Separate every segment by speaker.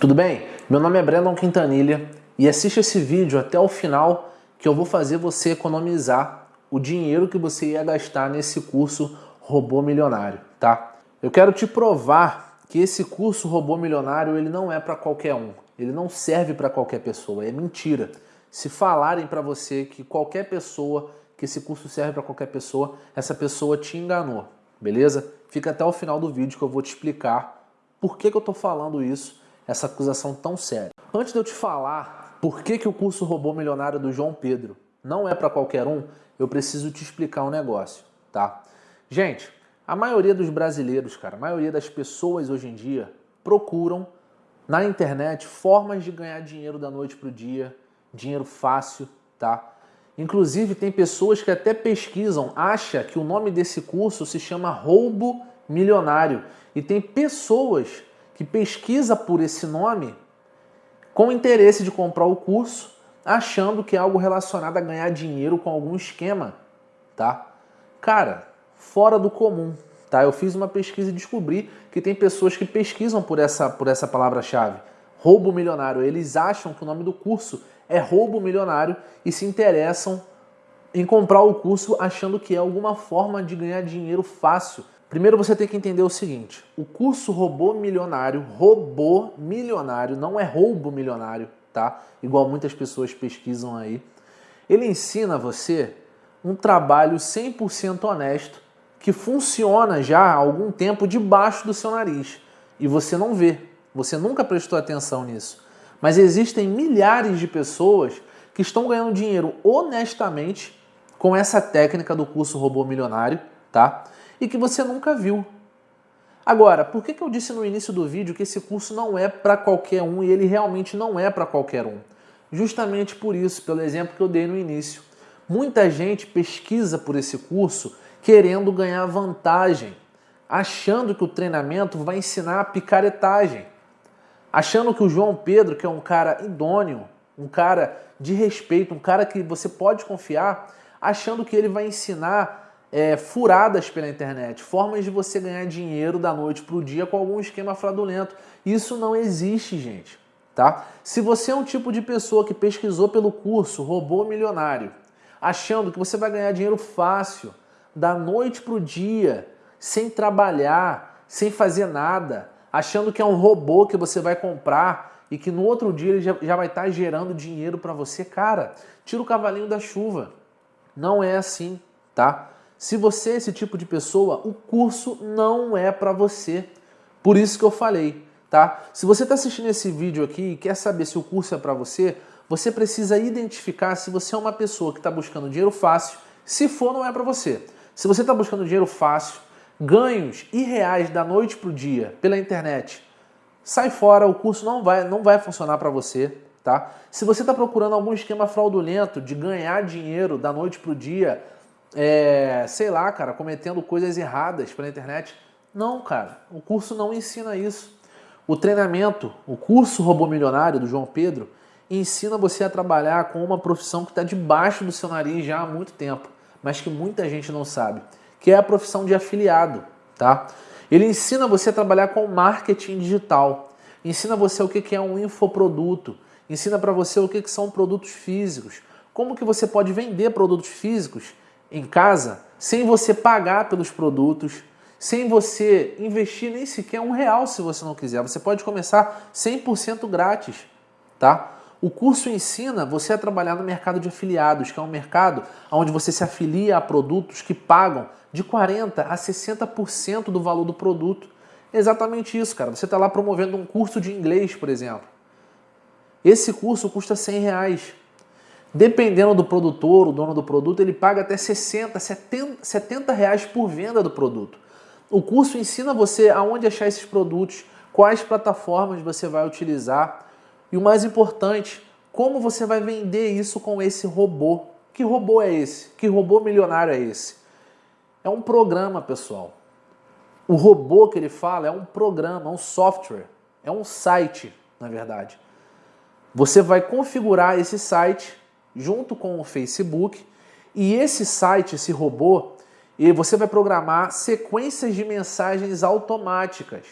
Speaker 1: Tudo bem? Meu nome é Brandon Quintanilha e assiste esse vídeo até o final que eu vou fazer você economizar o dinheiro que você ia gastar nesse curso Robô Milionário, tá? Eu quero te provar que esse curso Robô Milionário ele não é para qualquer um, ele não serve para qualquer pessoa, é mentira. Se falarem para você que qualquer pessoa, que esse curso serve para qualquer pessoa, essa pessoa te enganou, beleza? Fica até o final do vídeo que eu vou te explicar por que, que eu estou falando isso essa acusação tão séria. Antes de eu te falar por que, que o curso Robô Milionário do João Pedro não é para qualquer um, eu preciso te explicar um negócio, tá? Gente, a maioria dos brasileiros, cara, a maioria das pessoas hoje em dia procuram na internet formas de ganhar dinheiro da noite para o dia, dinheiro fácil, tá? Inclusive tem pessoas que até pesquisam, acha que o nome desse curso se chama roubo milionário. E tem pessoas que pesquisa por esse nome com interesse de comprar o curso, achando que é algo relacionado a ganhar dinheiro com algum esquema, tá? Cara, fora do comum, tá? Eu fiz uma pesquisa e descobri que tem pessoas que pesquisam por essa, por essa palavra-chave, roubo milionário. Eles acham que o nome do curso é roubo milionário e se interessam em comprar o curso achando que é alguma forma de ganhar dinheiro fácil Primeiro você tem que entender o seguinte, o curso Robô Milionário, robô milionário, não é roubo milionário, tá? Igual muitas pessoas pesquisam aí. Ele ensina você um trabalho 100% honesto que funciona já há algum tempo debaixo do seu nariz e você não vê, você nunca prestou atenção nisso. Mas existem milhares de pessoas que estão ganhando dinheiro honestamente com essa técnica do curso Robô Milionário, tá? E que você nunca viu. Agora, por que, que eu disse no início do vídeo que esse curso não é para qualquer um e ele realmente não é para qualquer um? Justamente por isso, pelo exemplo que eu dei no início. Muita gente pesquisa por esse curso querendo ganhar vantagem, achando que o treinamento vai ensinar a picaretagem, achando que o João Pedro, que é um cara idôneo, um cara de respeito, um cara que você pode confiar, achando que ele vai ensinar é, furadas pela internet, formas de você ganhar dinheiro da noite para o dia com algum esquema fraudulento. Isso não existe, gente. Tá? Se você é um tipo de pessoa que pesquisou pelo curso Robô Milionário, achando que você vai ganhar dinheiro fácil, da noite para o dia, sem trabalhar, sem fazer nada, achando que é um robô que você vai comprar e que no outro dia ele já, já vai estar tá gerando dinheiro para você, cara, tira o cavalinho da chuva. Não é assim, tá? Se você é esse tipo de pessoa, o curso não é para você. Por isso que eu falei, tá? Se você está assistindo esse vídeo aqui e quer saber se o curso é para você, você precisa identificar se você é uma pessoa que está buscando dinheiro fácil. Se for, não é para você. Se você está buscando dinheiro fácil, ganhos irreais da noite para o dia pela internet, sai fora, o curso não vai, não vai funcionar para você. Tá? Se você está procurando algum esquema fraudulento de ganhar dinheiro da noite para o dia, é, sei lá, cara, cometendo coisas erradas pela internet. Não, cara, o curso não ensina isso. O treinamento, o curso Robô Milionário do João Pedro, ensina você a trabalhar com uma profissão que está debaixo do seu nariz já há muito tempo, mas que muita gente não sabe, que é a profissão de afiliado, tá? Ele ensina você a trabalhar com marketing digital, ensina você o que é um infoproduto, ensina para você o que são produtos físicos, como que você pode vender produtos físicos em casa sem você pagar pelos produtos, sem você investir nem sequer um real se você não quiser. Você pode começar 100% grátis, tá? O curso ensina você a trabalhar no mercado de afiliados, que é um mercado onde você se afilia a produtos que pagam de 40% a 60% do valor do produto. Exatamente isso, cara. Você está lá promovendo um curso de inglês, por exemplo. Esse curso custa 100 reais. Dependendo do produtor, o dono do produto, ele paga até 60, 70, 70 reais por venda do produto. O curso ensina você aonde achar esses produtos, quais plataformas você vai utilizar e o mais importante, como você vai vender isso com esse robô. Que robô é esse? Que robô milionário é esse? É um programa, pessoal. O robô que ele fala é um programa, é um software, é um site, na verdade. Você vai configurar esse site junto com o Facebook. E esse site, esse robô, e você vai programar sequências de mensagens automáticas,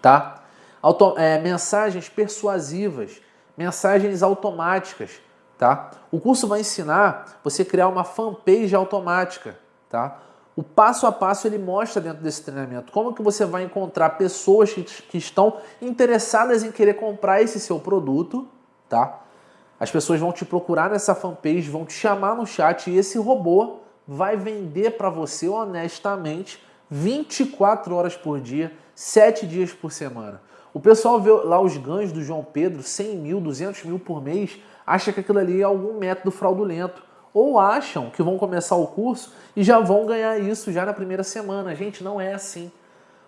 Speaker 1: tá? Auto, é, mensagens persuasivas, mensagens automáticas, tá? O curso vai ensinar você criar uma fanpage automática, tá? O passo a passo ele mostra dentro desse treinamento como que você vai encontrar pessoas que, que estão interessadas em querer comprar esse seu produto, tá? As pessoas vão te procurar nessa fanpage, vão te chamar no chat e esse robô vai vender para você honestamente 24 horas por dia, 7 dias por semana. O pessoal vê lá os ganhos do João Pedro, 100 mil, 200 mil por mês, acha que aquilo ali é algum método fraudulento. Ou acham que vão começar o curso e já vão ganhar isso já na primeira semana. Gente, não é assim.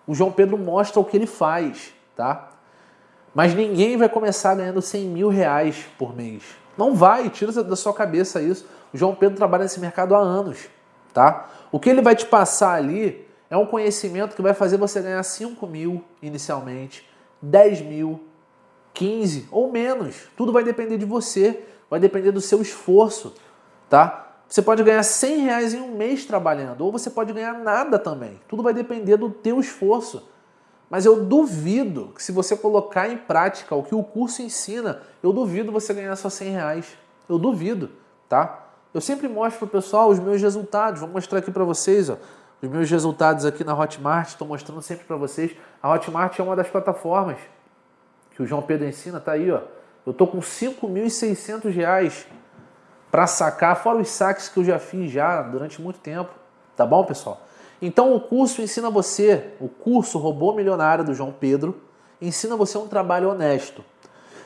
Speaker 1: O João Pedro mostra o que ele faz, tá? Mas ninguém vai começar ganhando 100 mil reais por mês. Não vai, tira da sua cabeça isso. O João Pedro trabalha nesse mercado há anos, tá? O que ele vai te passar ali é um conhecimento que vai fazer você ganhar 5 mil inicialmente, 10 mil, 15 ou menos. Tudo vai depender de você, vai depender do seu esforço, tá? Você pode ganhar 100 reais em um mês trabalhando, ou você pode ganhar nada também. Tudo vai depender do teu esforço. Mas eu duvido que se você colocar em prática o que o curso ensina, eu duvido você ganhar só 100 reais. Eu duvido, tá? Eu sempre mostro para o pessoal os meus resultados. Vou mostrar aqui para vocês, ó. Os meus resultados aqui na Hotmart, estou mostrando sempre para vocês. A Hotmart é uma das plataformas que o João Pedro ensina, tá aí, ó. Eu tô com 5.600 reais para sacar, fora os saques que eu já fiz já durante muito tempo. Tá bom, pessoal? Então o curso ensina você, o curso Robô Milionário do João Pedro, ensina você um trabalho honesto.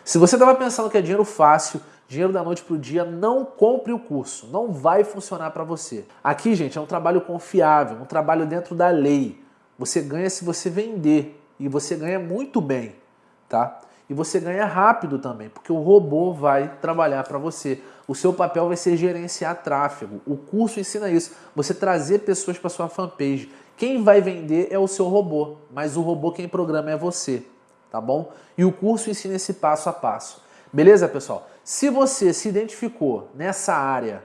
Speaker 1: Se você estava pensando que é dinheiro fácil, dinheiro da noite para o dia, não compre o curso, não vai funcionar para você. Aqui, gente, é um trabalho confiável, um trabalho dentro da lei. Você ganha se você vender e você ganha muito bem, tá? E você ganha rápido também, porque o robô vai trabalhar para você. O seu papel vai ser gerenciar tráfego. O curso ensina isso, você trazer pessoas para sua fanpage. Quem vai vender é o seu robô, mas o robô quem programa é você, tá bom? E o curso ensina esse passo a passo. Beleza, pessoal? Se você se identificou nessa área,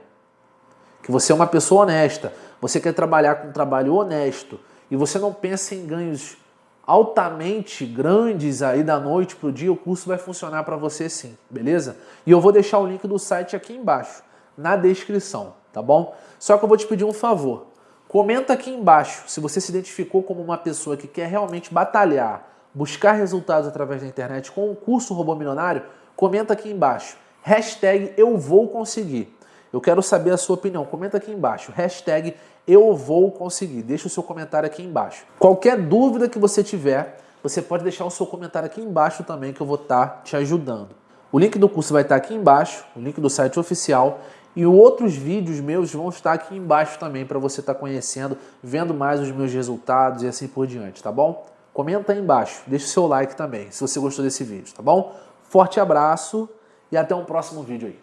Speaker 1: que você é uma pessoa honesta, você quer trabalhar com um trabalho honesto e você não pensa em ganhos altamente grandes aí da noite para o dia, o curso vai funcionar para você sim, beleza? E eu vou deixar o link do site aqui embaixo, na descrição, tá bom? Só que eu vou te pedir um favor. Comenta aqui embaixo se você se identificou como uma pessoa que quer realmente batalhar, buscar resultados através da internet com o curso Robô Milionário, comenta aqui embaixo. Hashtag eu vou conseguir. Eu quero saber a sua opinião. Comenta aqui embaixo. Hashtag eu vou conseguir. Deixa o seu comentário aqui embaixo. Qualquer dúvida que você tiver, você pode deixar o seu comentário aqui embaixo também que eu vou estar tá te ajudando. O link do curso vai estar tá aqui embaixo, o link do site oficial e outros vídeos meus vão estar aqui embaixo também para você estar tá conhecendo, vendo mais os meus resultados e assim por diante, tá bom? Comenta aí embaixo, deixa o seu like também, se você gostou desse vídeo, tá bom? Forte abraço e até um próximo vídeo aí.